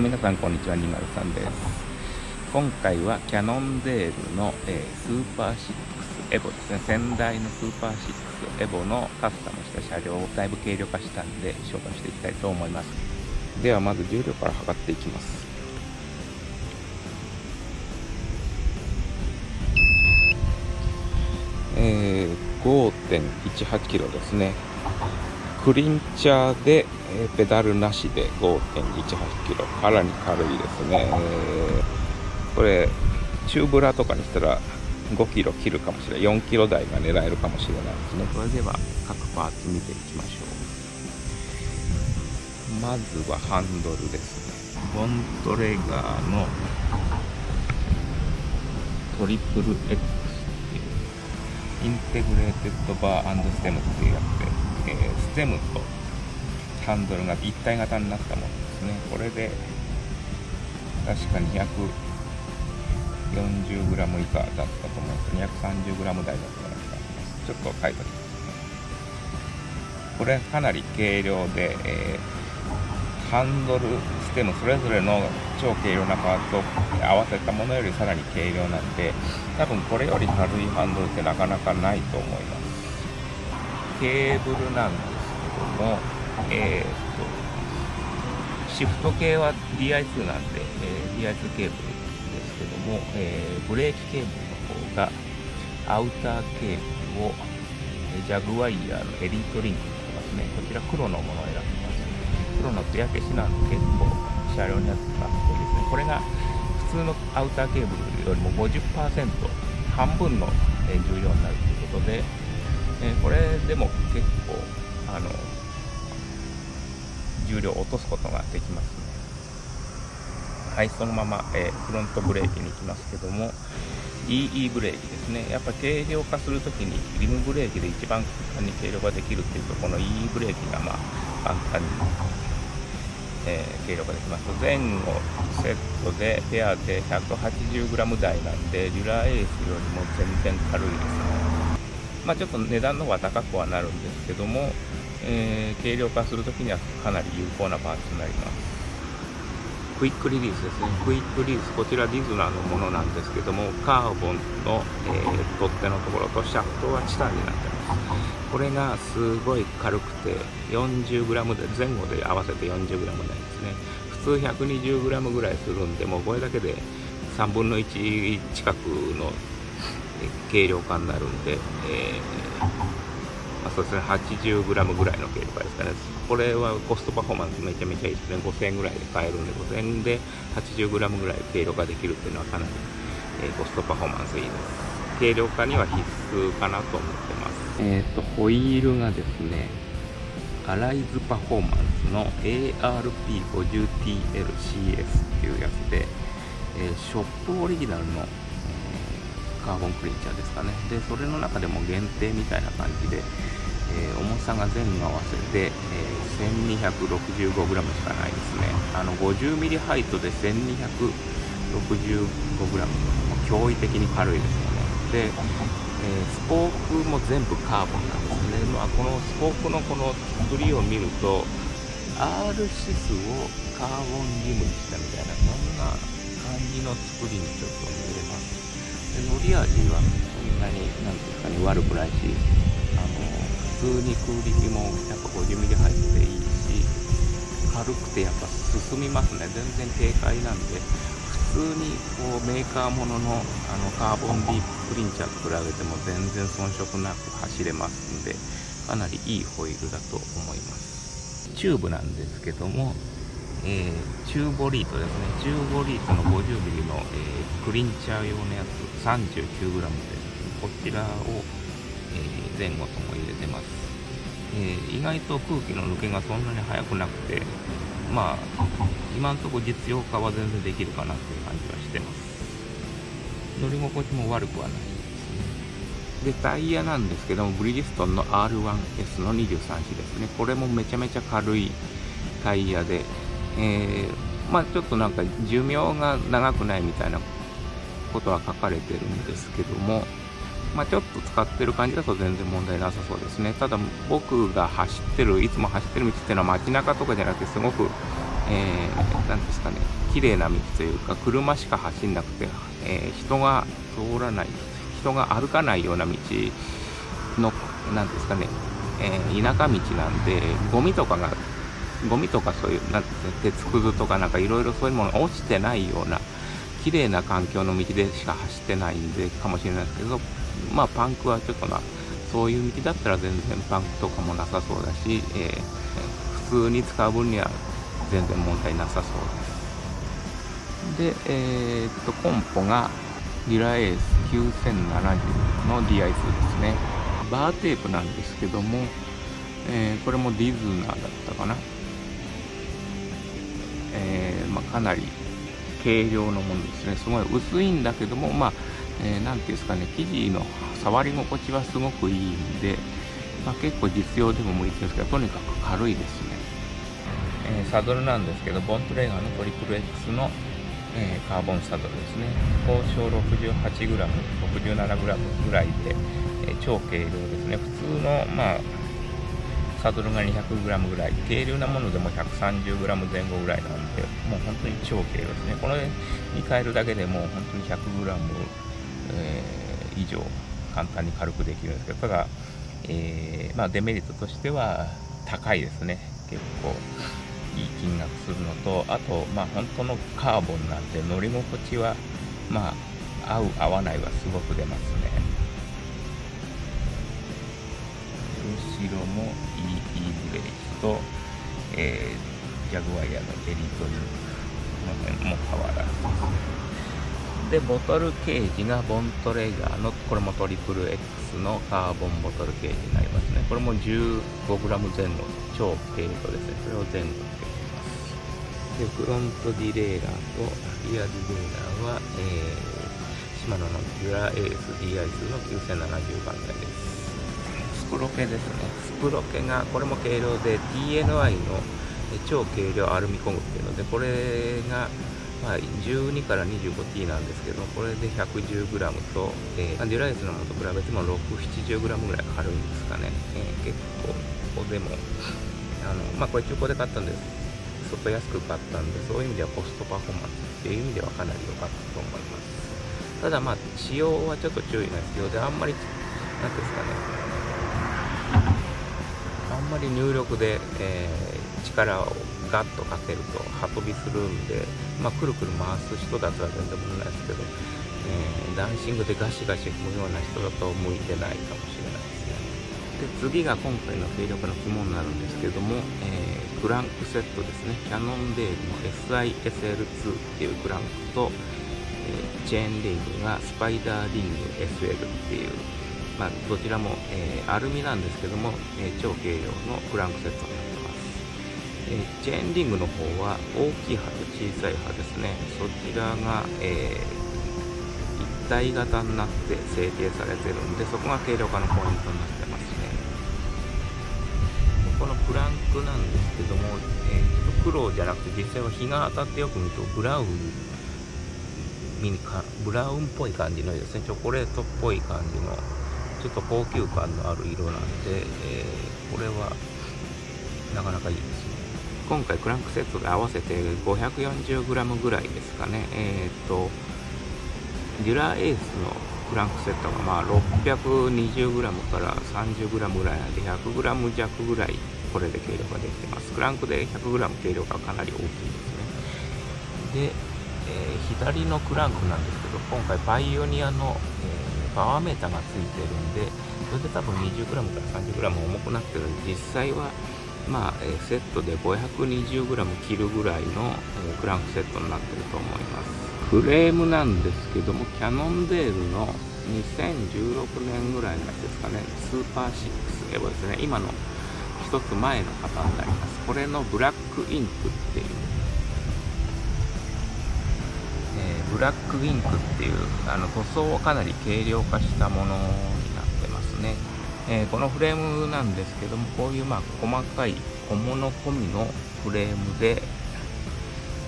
皆さんこんにちは203です。今回はキャノンデールの、えー、スーパー6エボですね先代のスーパー6エボのカスタムした車両をだいぶ軽量化したんで紹介していきたいと思います。ではまず重量から測っていきます。えー、5.18キロですね。クリンチャーで、え、ペダルなしで5.18キロ。かなり軽いですね、これチューブラとかにしたら5キロ切るかもしれない。4キロ台が狙えるかもしれないですね。それでは各パーツ見ていきましょう。まずはハンドルですね。ボントレガーのトリプル X っていうインテグレーテッドバーステムっていうやつで、えー、ステムとハンドルが一体型になったものですね。これで確か 240g 以下だったと思うんです 230g 台だったような。気がしますちょっと書いておきます。ねこれかなり軽量で、えー、ハンドルステムそれぞれの超軽量なパーツを合わせたものよりさらに軽量なんで多分これより軽いハンドルってなかなかないと思います。ケーブルなんですけどもえー、とシフト系は DI2 なんで、えー、DI2 ケーブルですけども、えー、ブレーキケーブルの方がアウターケーブルをジャグワイヤーのエリートリンクにしてますね。こちら黒のものを選びます。黒の艶消しなんで結構車両にあったっこいいですね。これが普通のアウターケーブルよりも50%半分の重量になるということで、えこれでも結構あの重量落とすことができますね。はいそのまま、えフロントブレーキに行きますけども EE ブレーキですね。やっぱ軽量化するときにリムブレーキで一番簡単に軽量化できるっていうとこの EE ブレーキがまあ簡単にえー、軽量化できます。前後セットでペアで 180g 台なんでデュラーエースよりも全然軽いですね。まあちょっと値段の方は高くはなるんですけども、えー、軽量化するときにはかなり有効なパーツになります。クイックリリースですね。クイックリリース。こちらディズナのものなんですけどもカーボンの、えー、取っ手のところとシャフトはチタンになってます。これがすごい軽くて 40g で前後で合わせて 40g 台ですね。普通 120g ぐらいするんでもうこれだけで3分の1近くの軽量化になるんで、えーまあ、そうですね 80g ぐらいの軽量化ですかね。これはコストパフォーマンスめちゃめちゃいいですね。5000円ぐらいで買えるんで5000円で 80g ぐらい軽量化できるっていうのはかなり、えー、コストパフォーマンスいいです。軽量化には必須かなと思ってます。えっ、ー、と、ホイールがですね、アライズパフォーマンスの ARP50TLCS っていうやつで、えー、ショップオリジナルの、カーボンクリンチャーですかね。で、それの中でも限定みたいな感じで、えー、重さが前後合わせて、え 1265g しかないですね。あの 50mm ハイトで 1265g、驚異的に軽いですよね。で、えー、スポークも全部カーボンなんですね、まあ、このスポークのこの作りを見ると R シスをカーボンリムにしたみたいなそんな感じの作りにちょっと見えますで乗り味はそんなに何ていうんですかね悪くないしあの普通に空力もやっぱ 50mm 入っていいし軽くてやっぱ進みますね。全然軽快なんで普通にこうメーカーもののあのカーボンビープリンチャーと比べても全然遜色なく走れますんでかなりいいホイールだと思います。チューブなんですけども、えー、チューボリートですね。チューボリートの 50mm の、えー、クリンチャー用のやつ 39g でこちらを、えー、前後とも入れてます、え意外と空気の抜けがそんなに速くなくてまあ今んとこ実用化は全然できるかなっていう感じはしてます。乗り心地も悪くはないですね。でタイヤなんですけどもブリヂストンの R1S の23種ですね。これもめちゃめちゃ軽いタイヤで、えー、まあちょっとなんか寿命が長くないみたいなことは書かれてるんですけどもまあ、ちょっと使ってる感じだと全然問題なさそうですね。ただ僕が走ってる、いつも走ってる道っていうのは街中とかじゃなくてすごく、えー、ですかね綺麗な道というか車しか走んなくて、えー、人が通らない人が歩かないような道のなんですかね、えー、田舎道なんでゴミとかがゴミとかそういうなん鉄くずとかなんかいろいろそういうもの落ちてないような綺麗な環境の道でしか走ってないんでかもしれないですけどまあパンクはちょっとなそういう道だったら全然パンクとかもなさそうだし、えー、普通に使う分には全然問題なさそうです。でえー、っとコンポがリラエース9070の DI2 ですね。バーテープなんですけども、えー、これもディズナーだったかな。えー、まあ、かなり軽量のものですね。すごい薄いんだけどもまあえー、ていうんですかね。生地の触り心地はすごくいいんで、まあ、結構実用でも向いてるんですけどとにかく軽いですね、えー、サドルなんですけどボントレーガーのトリプル X の、えー、カーボンサドルですね。高小 68g、67g ぐらいで、え超軽量ですね。普通のまあサドルが 200g ぐらい、軽量なものでも 130g 前後ぐらいなんで、もう本当に超軽量ですね。これに変えるだけでもう本当に 100g、えー、以上簡単に軽くできるんですけど、ただ、えー、まあ、デメリットとしては高いですね。結構いい金額するのと、あと、まあ、本当のカーボンなんて乗り心地は、まあ、合う合わないはすごく出ますね。後ろも EE ブレーキと、えー、ジャグワイヤーのエリートリンこの辺も変わらず。でボトルケージがボントレーガーのこれもトリプル X のカーボンボトルケージになりますね。これも 15g 前後超軽量ですね。それを前後つけています。でフロントディレイラーとリアディレイラーは、えー、シマノのデュラエース DI2 の9070番台です。プロケですね。スプロケがこれも軽量で TNI の超軽量アルミコムっていうのでこれがまあ、12から 25T なんですけどこれで 110g と、えー、デュライスのものと比べても 670g ぐらい軽いんですかね、えー、結構ここでもあのまあこれ中古で買ったんです相当安く買ったんでそういう意味ではコストパフォーマンスっていう意味ではかなり良かったと思います。ただまあ使用はちょっと注意が必要であんまり何ですかね。んまり入力で、えー、力をガッとかけると刃飛びするんで、まあ、くるくる回す人だったら全然問題ないですけど、えー、ダンシングでガシガシ踏むような人だと向いてないかもしれないですね。で次が今回の勢力の肝になるんですけども、えー、クランクセットですね。キャノンデールの SISL2 っていうクランクと、え、チェーンリングがスパイダーリング SL っていうまあ、どちらも、えー、アルミなんですけども、えー、超軽量のクランクセットになってます、え、チェーンリングの方は大きい刃と小さい刃ですね。そちらが、え一体型になって成形されてるんでそこが軽量化のポイントになってますね。このクランクなんですけども、えちょっと黒じゃなくて実際は日が当たってよく見るとブラウンミニブラウンっぽい感じのですねチョコレートっぽい感じのちょっと高級感のある色なんで、えー、これはなかなかいいですね。今回クランクセットで合わせて 540g ぐらいですかね。えっ、とデュラエースのクランクセットがまあ 620g から 30g ぐらいなんで 100g 弱ぐらいこれで軽量化できてます。クランクで 100g 軽量化かなり大きいですね。で、えー、左のクランクなんですけど今回パイオニアの、えーパワーメーターがついてるんでそれで多分 20g から 30g 重くなってる。んで実際はまあ、えセットで 520g 切るぐらいの、えクランクセットになってると思います。フレームなんですけどもキャノンデールの2016年ぐらいのやつですかね。スーパー6エボですね。今の一つ前の型になります。これのブラックインクっていうブラックウィンクっていうあの塗装をかなり軽量化したものになってますね、えー、このフレームなんですけどもこういうまあ細かい小物込みのフレームで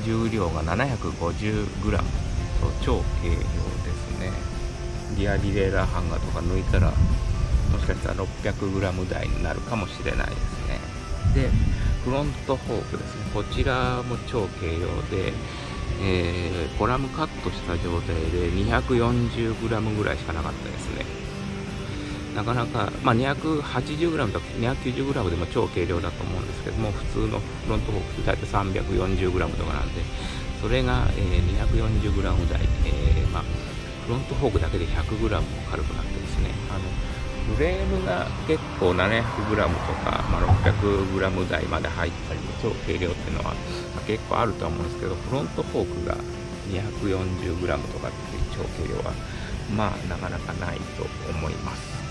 重量が 750g と超軽量ですね。リアディレーラーハンガーとか抜いたらもしかしたら 600g 台になるかもしれないですね。でフロントフォークですね。こちらも超軽量で、えー、コラムカットした状態で 240g ぐらいしかなかったですね。なかなか、まあ、280g とか 290g でも超軽量だと思うんですけども普通のフロントフォークって大体 340g とかなんでそれが、えー、240g 台、えー、まあ、フロントフォークだけで 100g も軽くなってですねあのフレームが結構 700g とか、まあ、600g 台まで入ったりの超軽量っていうのは、まあ、結構あると思うんですけどフロントフォークが 240g とかっていう超軽量はまあなかなかないと思います。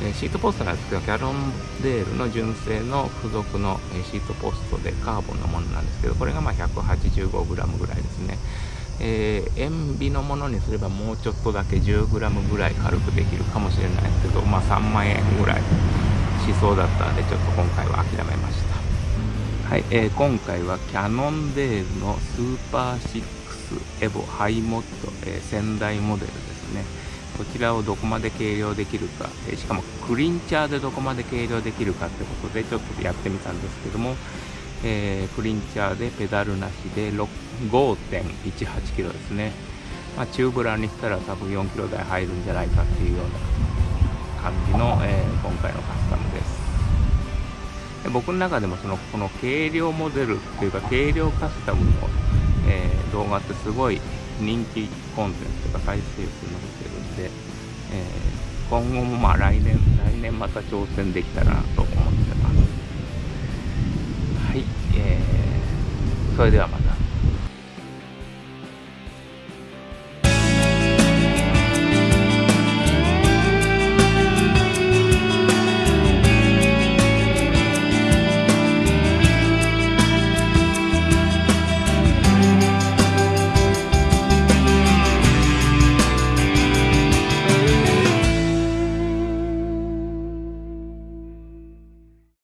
えシートポストなんですけど、キャロンデールの純正の付属のシートポストでカーボンのものなんですけど、これがま 185g ぐらいですね。えー、塩ビのものにすればもうちょっとだけ 10g ぐらい軽くできるかもしれないですけど、まあ、3万円ぐらいしそうだったのでちょっと今回は諦めました。はい、えー、今回はキャノンデールのスーパー6エボハイモッド、えー、仙台モデルですね。こちらをどこまで計量できるか、えしかもクリンチャーでどこまで軽量できるかってことでちょっとやってみたんですけども、えー、クリンチャーでペダルなしで5 1 8キロですね、まあ、チューブラーにしたら多分4キロ台入るんじゃないかっていうような感じの、えー、今回のカスタムです。で僕の中でもそのこの軽量モデルっていうか軽量カスタムの、えー、動画ってすごい人気コンテンツとか再生数伸びてるんで、え、今後もまあ来年来年また挑戦できたらなとそれではまた。